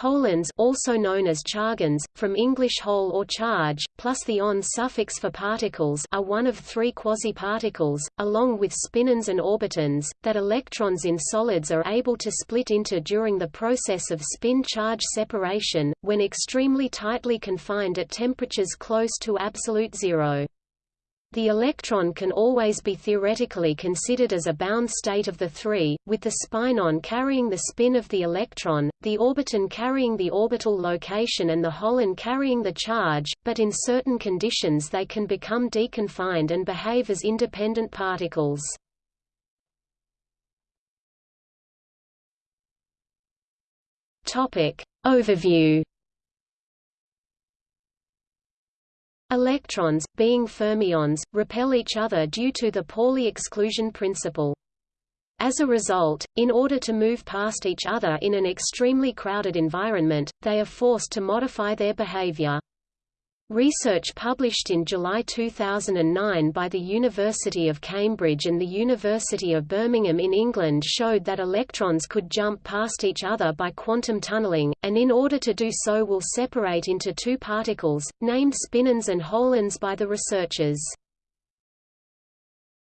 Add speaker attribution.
Speaker 1: Holons also known as chargons, from English hole or charge, plus the on suffix for particles are one of three quasiparticles, along with spinons and orbitons, that electrons in solids are able to split into during the process of spin-charge separation, when extremely tightly confined at temperatures close to absolute zero. The electron can always be theoretically considered as a bound state of the three, with the spinon carrying the spin of the electron, the orbiton carrying the orbital location and the holon carrying the charge, but in certain conditions they can become deconfined and behave as independent particles. Overview Electrons, being fermions, repel each other due to the Pauli exclusion principle. As a result, in order to move past each other in an extremely crowded environment, they are forced to modify their behavior. Research published in July 2009 by the University of Cambridge and the University of Birmingham in England showed that electrons could jump past each other by quantum tunneling, and in order to do so will separate into two particles, named spinons and holons by the researchers.